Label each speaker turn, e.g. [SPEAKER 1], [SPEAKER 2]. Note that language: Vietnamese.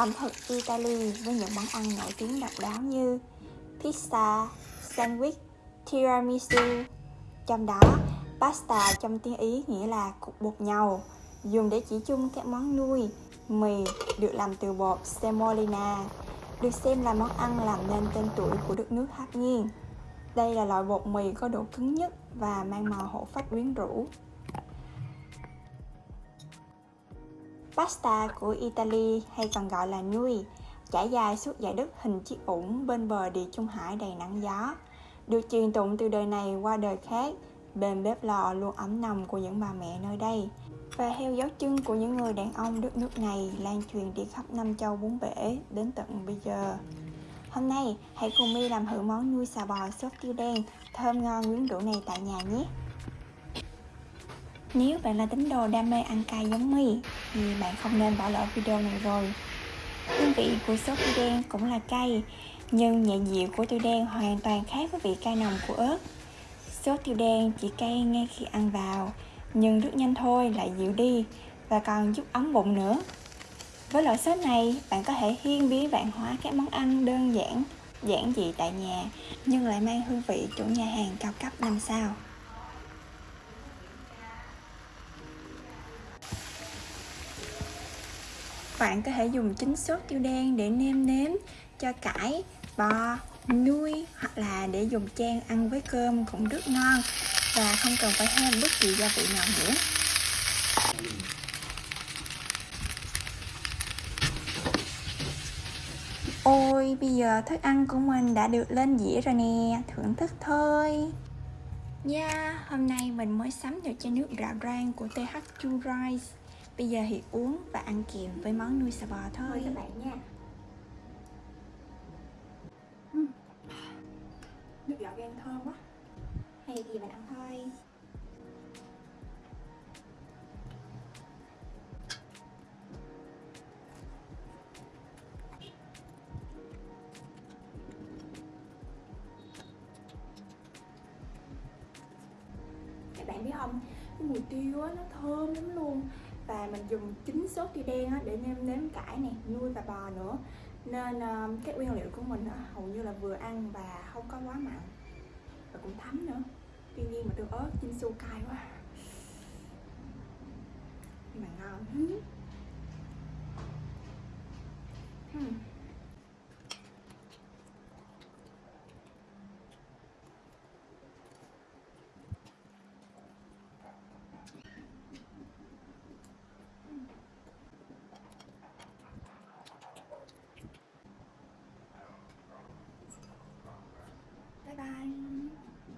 [SPEAKER 1] Ẩm thực Italy với những món ăn nổi tiếng độc đáo như pizza, sandwich, tiramisu. Trong đó, pasta trong tiếng Ý nghĩa là cục bột nhầu, dùng để chỉ chung các món nuôi, mì được làm từ bột semolina, được xem là món ăn làm nên tên tuổi của đất nước Hắc Nhiên. Đây là loại bột mì có độ cứng nhất và mang màu hổ phách quyến rũ. Pasta của Italy hay còn gọi là nui, trải dài suốt dải đất hình chiếc ủng bên bờ địa Trung Hải đầy nắng gió. Được truyền tụng từ đời này qua đời khác, bên bếp lò luôn ấm nồng của những bà mẹ nơi đây và theo dấu chân của những người đàn ông đất nước này lan truyền đi khắp năm châu bốn bể đến tận bây giờ. Hôm nay, hãy cùng My làm thử món nuôi xà bò sốt tiêu đen thơm ngon quyến rũ này tại nhà nhé. Nếu bạn là tín đồ đam mê ăn cay giống mì thì bạn không nên bỏ lỡ video này rồi. Hương vị của sốt tiêu đen cũng là cay, nhưng nhẹ dịu của tiêu đen hoàn toàn khác với vị cay nồng của ớt. Sốt tiêu đen chỉ cay ngay khi ăn vào, nhưng rất nhanh thôi lại dịu đi và còn giúp ấm bụng nữa. Với loại sốt này, bạn có thể hiên biến vạn hóa các món ăn đơn giản, giản dị tại nhà, nhưng lại mang hương vị chủ nhà hàng cao cấp năm sao. Bạn có thể dùng chính sốt tiêu đen để nêm nếm cho cải, bò, nuôi hoặc là để dùng chan ăn với cơm cũng rất ngon và không cần phải thêm bất kỳ gia vị nào nữa. Ôi, bây giờ thức ăn của mình đã được lên dĩa rồi nè, thưởng thức thôi. Yeah, hôm nay mình mới sắm được chai nước rạo rang của TH Chu Rice. Bây giờ thì uống và ăn kèm với món nuôi sà bò thôi.
[SPEAKER 2] Mời các bạn nha.
[SPEAKER 1] Nước gạo gan thơm quá.
[SPEAKER 2] Hay gì bạn ăn thôi
[SPEAKER 1] Các bạn biết không, cái mùi tiêu á, nó thơm lắm luôn và mình dùng chính sốt tiêu đen để nêm nếm cải này, nuôi và bò nữa. Nên ờ, cái nguyên liệu của mình hầu như là vừa ăn và không có quá mặn. Và cũng thấm nữa. Tuy nhiên mà tương ớt chín su cay quá. Nhưng mà ngon.